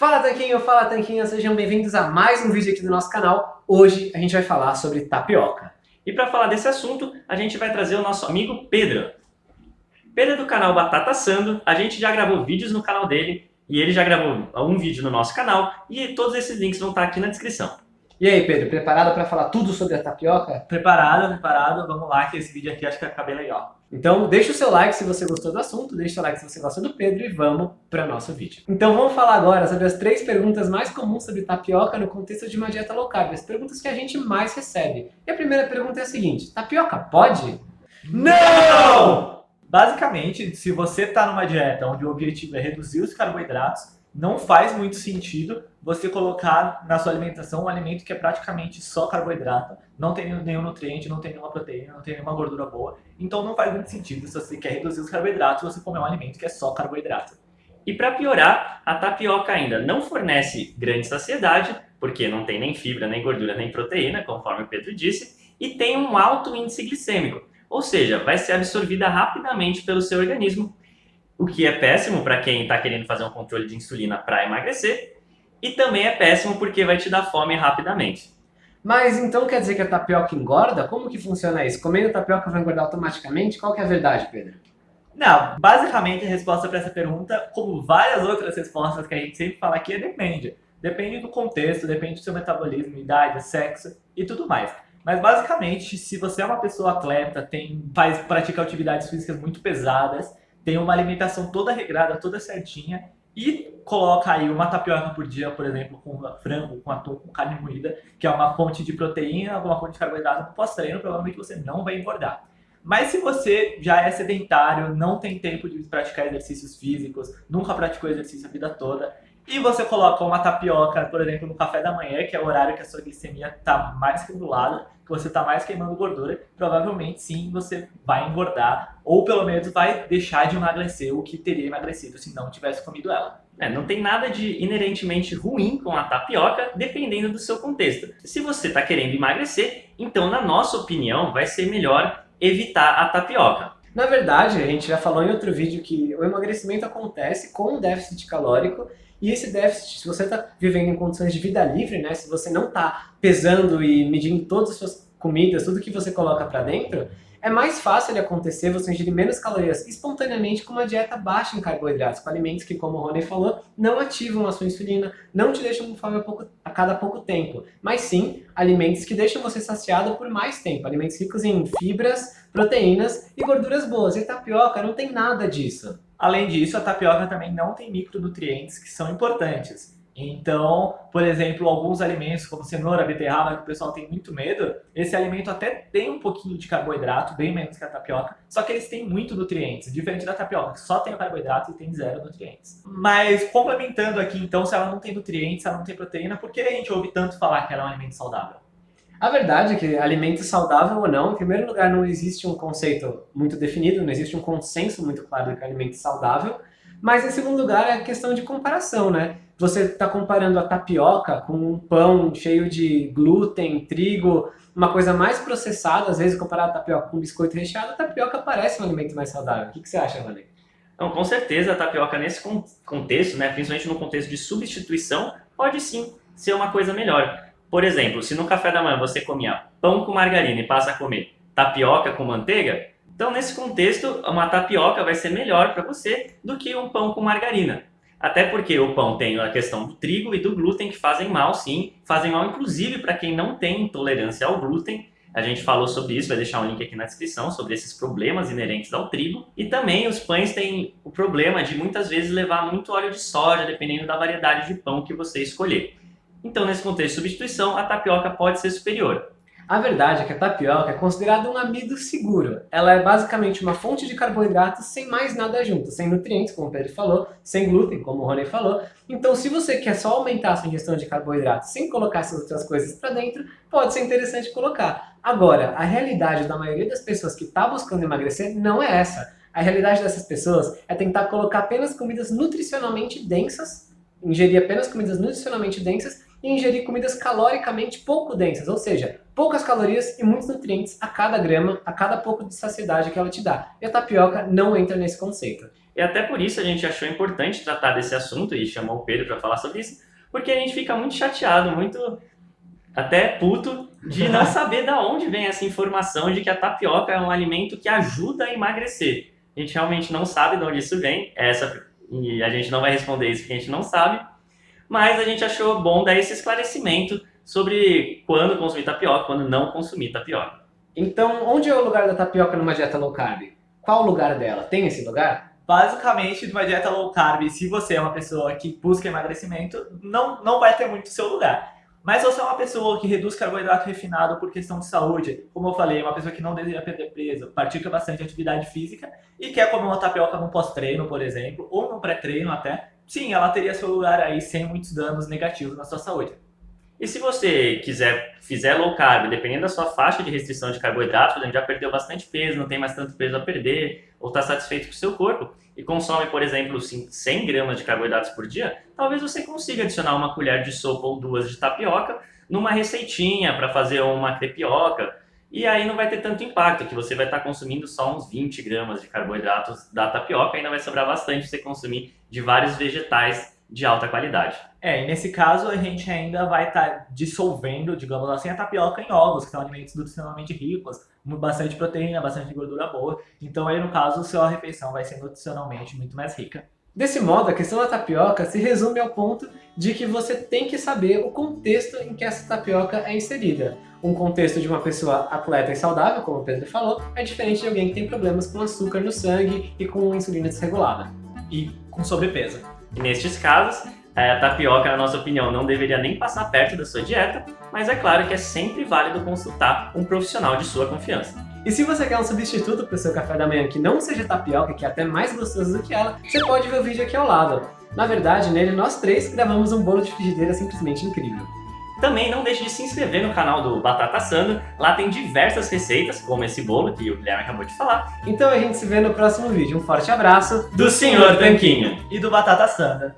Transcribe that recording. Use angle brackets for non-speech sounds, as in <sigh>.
Fala Tanquinho, fala Tanquinho, sejam bem-vindos a mais um vídeo aqui do nosso canal. Hoje a gente vai falar sobre tapioca. E para falar desse assunto, a gente vai trazer o nosso amigo Pedro. Pedro é do canal Batata Sando, a gente já gravou vídeos no canal dele, e ele já gravou um vídeo no nosso canal, e todos esses links vão estar aqui na descrição. E aí Pedro, preparado para falar tudo sobre a tapioca? Preparado, preparado, vamos lá que esse vídeo aqui acho que vai ficar bem legal. Então deixa o seu like se você gostou do assunto, deixa o seu like se você gosta do Pedro e vamos para nosso vídeo. Então vamos falar agora sobre as três perguntas mais comuns sobre tapioca no contexto de uma dieta low carb, as perguntas que a gente mais recebe. E a primeira pergunta é a seguinte, tapioca pode? Não! Basicamente, se você está numa dieta onde o objetivo é reduzir os carboidratos, não faz muito sentido você colocar na sua alimentação um alimento que é praticamente só carboidrato, não tem nenhum nutriente, não tem nenhuma proteína, não tem nenhuma gordura boa. Então não faz muito sentido se você quer reduzir os carboidratos, você comer um alimento que é só carboidrato. E para piorar, a tapioca ainda não fornece grande saciedade, porque não tem nem fibra, nem gordura, nem proteína, conforme o Pedro disse, e tem um alto índice glicêmico, ou seja, vai ser absorvida rapidamente pelo seu organismo o que é péssimo para quem está querendo fazer um controle de insulina para emagrecer, e também é péssimo porque vai te dar fome rapidamente. Mas então quer dizer que a tapioca engorda? Como que funciona isso? Comendo tapioca vai engordar automaticamente? Qual que é a verdade, Pedro? Não, basicamente a resposta para essa pergunta, como várias outras respostas que a gente sempre fala aqui, é depende. Depende do contexto, depende do seu metabolismo, idade, sexo e tudo mais. Mas basicamente, se você é uma pessoa atleta, tem, faz, pratica atividades físicas muito pesadas, tem uma alimentação toda regrada, toda certinha e coloca aí uma tapioca por dia, por exemplo, com frango, com atum, com carne moída, que é uma fonte de proteína, uma fonte de carboidrato no pós-treino, provavelmente você não vai engordar. Mas se você já é sedentário, não tem tempo de praticar exercícios físicos, nunca praticou exercício a vida toda, e você coloca uma tapioca, por exemplo, no café da manhã, que é o horário que a sua glicemia está mais regulada, que você está mais queimando gordura, provavelmente sim você vai engordar, ou pelo menos vai deixar de emagrecer o que teria emagrecido se não tivesse comido ela. É, não tem nada de inerentemente ruim com a tapioca, dependendo do seu contexto. Se você está querendo emagrecer, então na nossa opinião vai ser melhor evitar a tapioca. Na verdade, a gente já falou em outro vídeo que o emagrecimento acontece com o déficit calórico e esse déficit, se você está vivendo em condições de vida livre, né, se você não está pesando e medindo todas as suas comidas, tudo que você coloca para dentro, é mais fácil ele acontecer você ingerir menos calorias espontaneamente com uma dieta baixa em carboidratos, com alimentos que, como o Rony falou, não ativam a sua insulina, não te deixam com fome a, pouco, a cada pouco tempo, mas sim alimentos que deixam você saciado por mais tempo, alimentos ricos em fibras, proteínas e gorduras boas. E tapioca não tem nada disso. Além disso, a tapioca também não tem micronutrientes que são importantes. Então, por exemplo, alguns alimentos como cenoura, beterraba, que o pessoal tem muito medo, esse alimento até tem um pouquinho de carboidrato, bem menos que a tapioca, só que eles têm muito nutrientes, diferente da tapioca, que só tem o carboidrato e tem zero nutrientes. Mas complementando aqui, então, se ela não tem nutrientes, se ela não tem proteína, por que a gente ouve tanto falar que ela é um alimento saudável? A verdade é que alimento saudável ou não, em primeiro lugar, não existe um conceito muito definido, não existe um consenso muito claro do que é alimento saudável, mas em segundo lugar é a questão de comparação, né? Você está comparando a tapioca com um pão cheio de glúten, trigo, uma coisa mais processada, às vezes comparar a tapioca com biscoito recheado, a tapioca parece um alimento mais saudável. O que, que você acha, Vanek? Então, com certeza a tapioca nesse contexto, né, principalmente no contexto de substituição, pode sim ser uma coisa melhor. Por exemplo, se no café da manhã você comia pão com margarina e passa a comer tapioca com manteiga, então nesse contexto uma tapioca vai ser melhor para você do que um pão com margarina. Até porque o pão tem a questão do trigo e do glúten que fazem mal, sim. Fazem mal, inclusive, para quem não tem intolerância ao glúten. A gente falou sobre isso, vai deixar um link aqui na descrição, sobre esses problemas inerentes ao trigo. E também os pães têm o problema de muitas vezes levar muito óleo de soja, dependendo da variedade de pão que você escolher. Então, nesse contexto de substituição, a tapioca pode ser superior. A verdade é que a tapioca é considerada um amido seguro. Ela é basicamente uma fonte de carboidratos sem mais nada junto, sem nutrientes, como o Pedro falou, sem glúten, como o Rony falou. Então, se você quer só aumentar a sua ingestão de carboidratos sem colocar essas outras coisas para dentro, pode ser interessante colocar. Agora, a realidade da maioria das pessoas que está buscando emagrecer não é essa. A realidade dessas pessoas é tentar colocar apenas comidas nutricionalmente densas, ingerir apenas comidas nutricionalmente densas e ingerir comidas caloricamente pouco densas, ou seja, poucas calorias e muitos nutrientes a cada grama, a cada pouco de saciedade que ela te dá. E a tapioca não entra nesse conceito. E até por isso a gente achou importante tratar desse assunto e chamou o Pedro para falar sobre isso, porque a gente fica muito chateado, muito até puto de não <laughs> saber da onde vem essa informação de que a tapioca é um alimento que ajuda a emagrecer. A gente realmente não sabe de onde isso vem, essa, e a gente não vai responder isso porque a gente não sabe, mas a gente achou bom dar esse esclarecimento sobre quando consumir tapioca, quando não consumir tapioca. Então, onde é o lugar da tapioca numa dieta low carb? Qual o lugar dela? Tem esse lugar? Basicamente, numa dieta low carb, se você é uma pessoa que busca emagrecimento, não, não vai ter muito seu lugar. Mas se você é uma pessoa que reduz carboidrato refinado por questão de saúde, como eu falei, uma pessoa que não deseja perder peso, pratica bastante atividade física e quer comer uma tapioca no pós-treino, por exemplo, ou no pré-treino até, sim, ela teria seu lugar aí sem muitos danos negativos na sua saúde. E se você quiser, fizer low carb, dependendo da sua faixa de restrição de carboidratos, por exemplo, já perdeu bastante peso, não tem mais tanto peso a perder, ou está satisfeito com o seu corpo, e consome, por exemplo, 100 gramas de carboidratos por dia, talvez você consiga adicionar uma colher de sopa ou duas de tapioca numa receitinha para fazer uma crepioca, e aí não vai ter tanto impacto, que você vai estar tá consumindo só uns 20 gramas de carboidratos da tapioca, ainda vai sobrar bastante você consumir de vários vegetais de alta qualidade. É, e nesse caso a gente ainda vai estar tá dissolvendo, digamos assim, a tapioca em ovos, que são alimentos nutricionalmente ricos, bastante proteína, bastante gordura boa. Então aí no caso, sua refeição vai ser nutricionalmente muito mais rica. Desse modo, a questão da tapioca se resume ao ponto de que você tem que saber o contexto em que essa tapioca é inserida. Um contexto de uma pessoa atleta e saudável, como o Pedro falou, é diferente de alguém que tem problemas com açúcar no sangue e com insulina desregulada. E com sobrepeso. E nestes casos, a tapioca, na nossa opinião, não deveria nem passar perto da sua dieta, mas é claro que é sempre válido consultar um profissional de sua confiança. E se você quer um substituto para o seu café da manhã que não seja tapioca, que é até mais gostoso do que ela, você pode ver o vídeo aqui ao lado. Na verdade, nele nós três gravamos um bolo de frigideira simplesmente incrível. Também não deixe de se inscrever no canal do Batata Assando, lá tem diversas receitas, como esse bolo que o Guilherme acabou de falar. Então a gente se vê no próximo vídeo. Um forte abraço do Sr. Tanquinho e do Batata Assando.